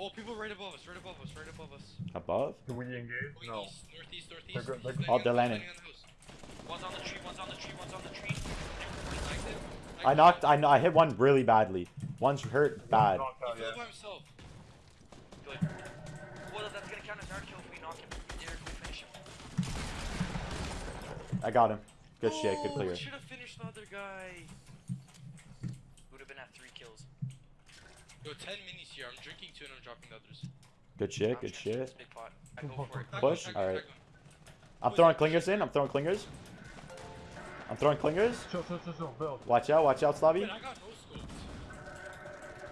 Oh, people right above us, right above us, right above us. Above? Do we engage? Going No. east, northeast, northeast. They're they're He's good. Oh, they're landing landing. the One's on the tree, one's on the tree, one's on the tree. landing on the house. I knocked. I, I hit one really badly. One's hurt bad. Out, He fell yeah. by himself. Good. Well, that's gonna count as our kill if we knock him. There, if we finish him. I got him. Good shit. Good Oh, clear. We should have finished the other guy. Would have been at three kills. Yo, 10 minis here. I'm drinking two and I'm dropping the others. Good shit, good shit. Push? Alright. I'm throwing clingers in. I'm throwing clingers. I'm throwing clingers. Watch out, watch out, Slavi.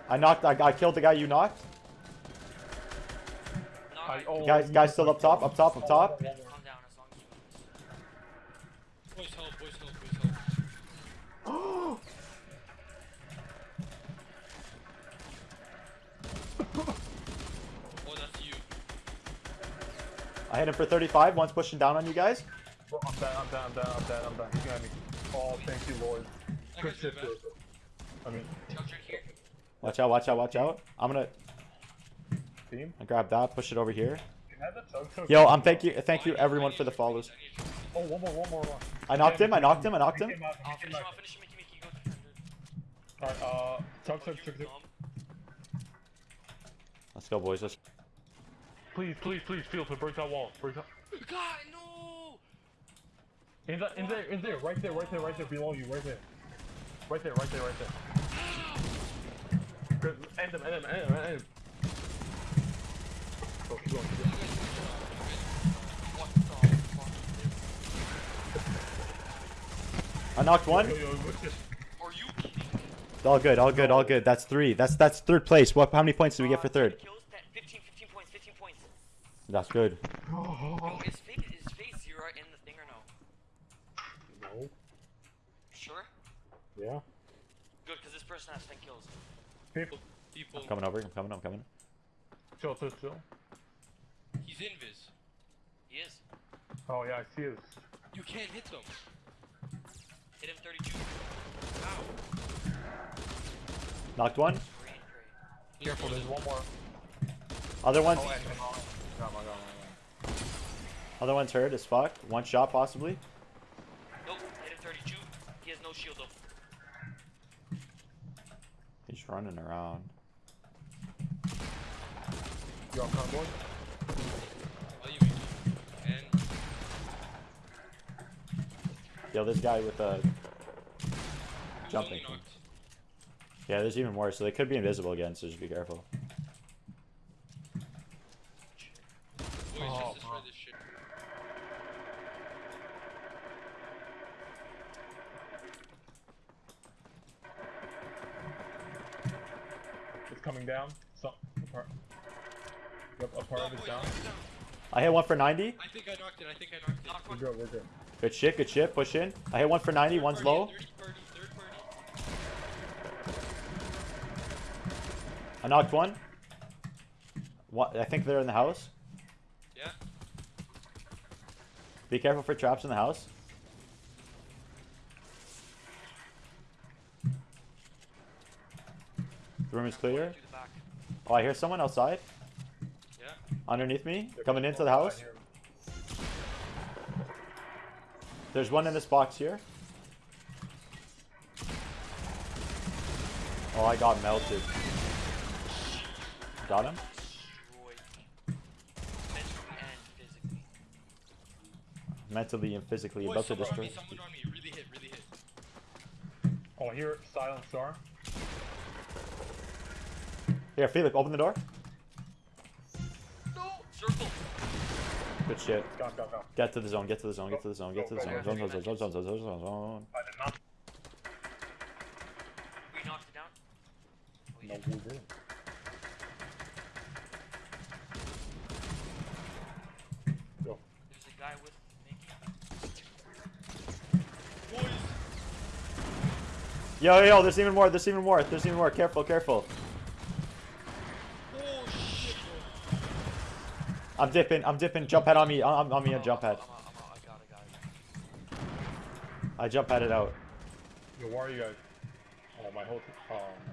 I knocked, I, I killed the guy you knocked. Guys, guys still up top, up top, up top. I hit him for 35. One's pushing down on you guys. Bro, I'm down, I'm down, I'm down, I'm down, I'm down. He's behind me. Oh, thank you, Lord. I Good got you, shit, man. I mean, Chuck's right here. Watch out. Watch out. Watch out. I'm gonna team. I grab that. Push it over here. Can I have that chug chug? Yo, I'm thank you. Thank you everyone for the follows. minis, I need your minis. Oh, one more, one more, one. I knocked him. I knocked him. I knocked him. He came out, he I'll came finish him, out. I'll finish him, Mickey, Mickey, go defender. Alright, uh, chug chug you chug chug. dumb. Let's go, boys. Let's. Please, please, please, feel to break that wall. Break that. God, no! In that, in there, in there, right there, right there, right there, below you, right there. Right there, right there, right there. Good. End him, end him, end him, end him. Go, keep going, keep going. What the fuck? I knocked one. Yo, yo, what's this? Are you kidding? All good. All good. All good. That's three. That's that's third place. What? How many points did we get for third? 10 Kills, 10, 15, 15 points, 15 points. That's good. Oh, Yo, is phase, is phase zero in the thing or no? No. Sure? Yeah. Good, because this person has 10 kills. People. People. I'm coming over. I'm coming. I'm coming. Chill, chill, chill. He's invis. He is. Oh yeah, I see it. You can't hit them. Hit him 32. How? Knocked one. Great, great. Careful, there's one more. Other one's Oh, and him. Got my, got my, other one's hurt as fuck. One shot possibly. Nope, hit him 32. He has no shield though. He's running around. my. You on convoy? All you And Yo, this guy with the Jumping. only yeah. There's even more. So they could be invisible again. So just be careful. Boys, Oh, just destroy wow. this shit. It's coming down. So, a part. Yep, a part Oh, of it's down. down. I hit one for 90. I think I knocked it. I think I knocked it. Knock We're good, we're good. Good shit. Good shit. Push in. I hit one for 90. Third One's party, low. Third party, third party. I knocked one. What? I think they're in the house. Yeah. Be careful for traps in the house. The room is clear. Through the back. Oh, I hear someone outside. Yeah. Underneath me. They're Coming into the house. There's one in this box here. Oh, I got melted. Got him? Mentally and physically. Mentally and about to destroy. me, someone on me. Really hit, really hit. Oh, here, silent star. Here, Philip, open the door. No! Circle! Good shit. Go, go, go. Get to the zone, get to the zone, get to the zone, get to the zone. Zone, zone, zone, zone, zone, zone, zone, zone, zone. I did. We knocked it down. Oh, No, we didn't. Go. There's a guy with Mickey. Boys. Yo, yo, yo, there's even more, there's even more, there's even more. Careful, careful. I'm dipping, I'm dipping. Jump pad on me, I'm on me, a jump pad. I jump headed out. Yo, where are you guys? Oh, my whole. Oh, no.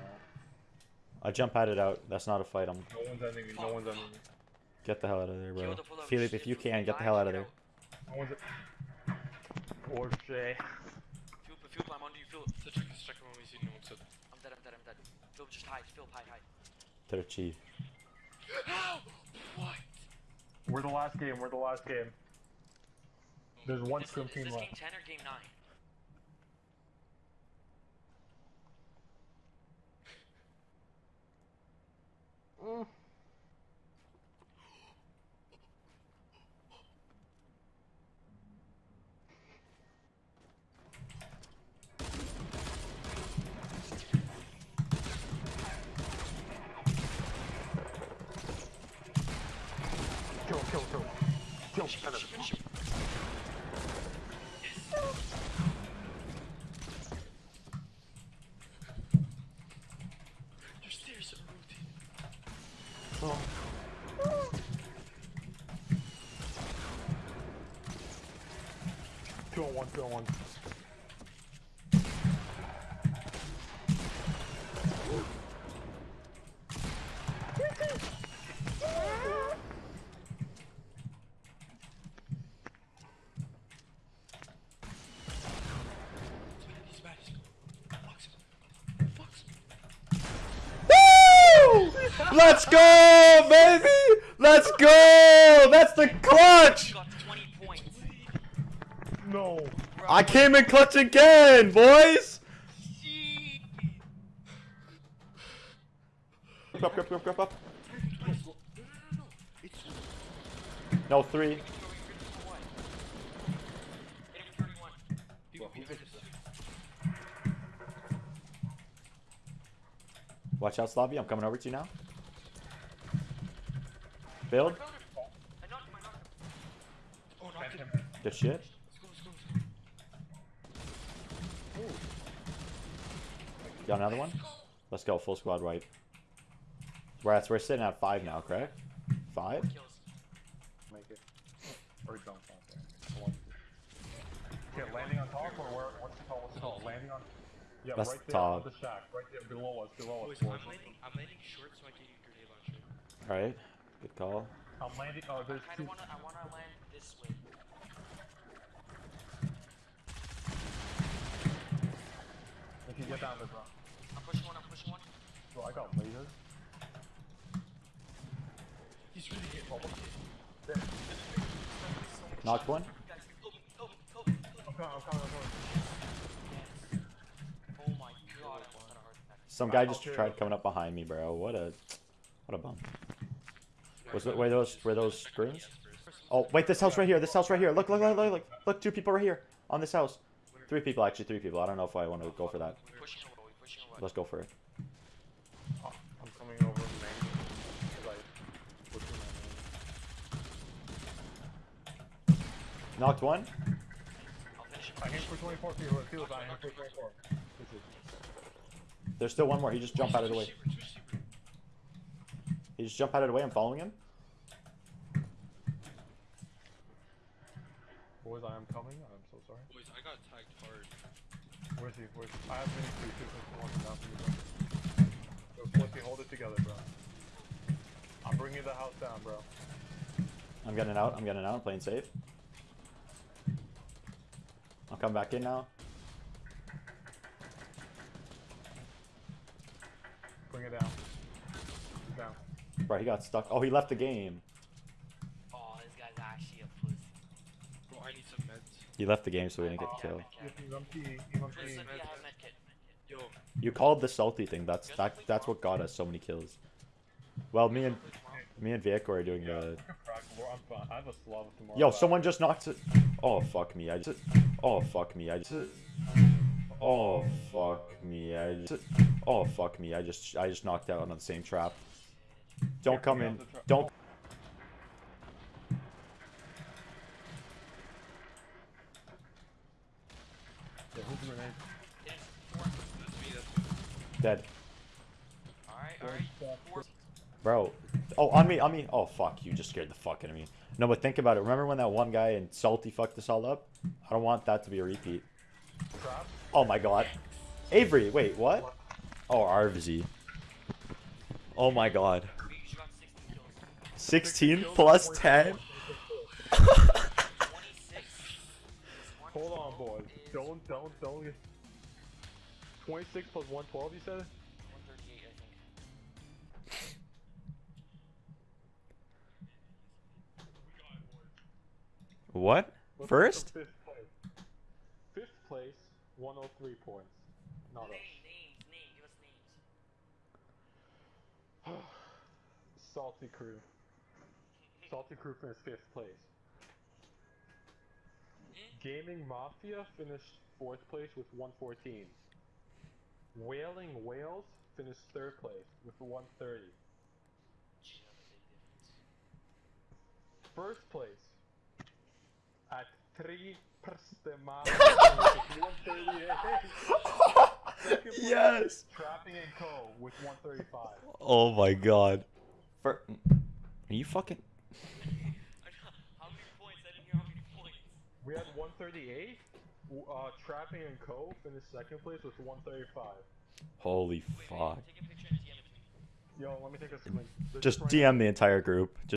I jump headed out. That's not a fight. I'm. No one's ending me. No one's ending me. Get the hell out of there, bro. Philip, if you can, get the hell out of there. No one's. Oh, Poor Jay. Philip, Philip, I'm under you, Philip. Check this, check when we see no I'm dead, I'm dead, I'm dead. Philip, just hide. Philip, hide, hide. 13. We're the last game. We're the last game. There's one Is, scrim is team this left. game 10 or game 9? Kill mm him, kill him, kill him. Kill him, Finish him, finish finish him. him, finish him. There's stairs are rotating. Two on one, two on one. He's bad, he's bad. Fox him. Fox him. Woo! Let's go, baby! Let's go! That's the clutch! You got 20 points. No. I came in clutch again, boys! Up, up, up, up, up. No, three. Hit him for 31. people behind us. Watch out, Slavy. I'm coming over to you now. Build. I found him. I knocked him, I knocked him. Oh, knocked him. Good shit. Got another one? Let's go. Full squad right. We're, at, we're sitting at five now, correct? Five? Make it. Or jump off there. One. Okay, landing on top or where? What's it called? What's it called? Landing on. Yeah, That's right there on top. the shack. Right there below us. Below us. Boys, I'm landing, I'm landing short so I can get grenade launcher. Alright. Good call. I'm landing. Oh, I there's kinda two. wanna, I wanna land this way. If you get down there, bro. I'm pushing one, I'm pushing one. Bro, I got lasers. He's really hit. Oh, There. Knocked one. Oh I. Some guy just tried coming up behind me, bro. What a, what a bum. Was it, were those, were those screens? Oh, wait, this house right here. This house right here. Look, look, look, look, look. Look, two people right here on this house. Three people, actually, three people. I don't know if I want to go for that. Pushing away, pushing away. Let's go for it. I'm coming over the main. Cause I looked in my main. Knocked one. I'll finish him. I aim for 24 feet. Let's see I for 24. There's still one more. He just jumped out of the way. Receiver, two receiver. He just jumped out of the way. I'm following him. Boys, I am coming. I'm so sorry. Boys, I got tagged hard. Where's he? Where's I have mini three two since one down for you, bro. Yo, Flippy, hold it together, bro. I'm bringing the house down, bro. I'm getting out. I'm getting out. I'm playing safe. I'll come back in now. Bring it down. Down. Bro, he got stuck. Oh, he left the game. Oh, this guy's actually a pussy. Bro, I need some meds. He left the game so he didn't get Oh, killed. yeah, If he's empty, he's empty. Listen, yeah, I have medkit. Yo, You called the salty thing. That's that. That's what got us so many kills. Well, me and me and Vieko are doing Yeah, the. I can crack more. I'm fine. I have a Slav tomorrow. Yo, someone just knocked it. Oh fuck me! I just. Oh fuck me! I just. Oh fuck me! I just. Oh fuck me! I just. I just knocked out on the same trap. Don't come in. Don't. Yeah, who's the grenade? Hit him. Four. that's me, that's me. Dead. Bro. Oh, on me, on me. Oh, fuck. You just scared the fuck out of me. No, but think about it. Remember when that one guy in Salty fucked us all up? I don't want that to be a repeat. Oh my god. Avery, wait, what? Oh, Arvzy. Oh my god. We each got 16 kills. 16 plus 10? 26. Hold on, boys. Don't, don't, don't. 26 plus 112, you said? 138, I think. What? Let's First? Fifth place. Fifth place, 103 points. Not us. Name, names, name. Give us names. Salty Crew. Salty Crew finished fifth place. Gaming Mafia finished fourth place with 114. Wailing Whales finished third place with 130. Gee, that's a big difference. First place at three Perstemar with 138. Yes! Trapping and Co. with 135. Oh my god. For, are you fucking. how many points? I didn't hear how many points. We had 138. Uh, Trapping and Co. finished second place with 135. Holy fuck. Take a picture and DM it to me. Yo, let me take a screen. Just DM the entire group.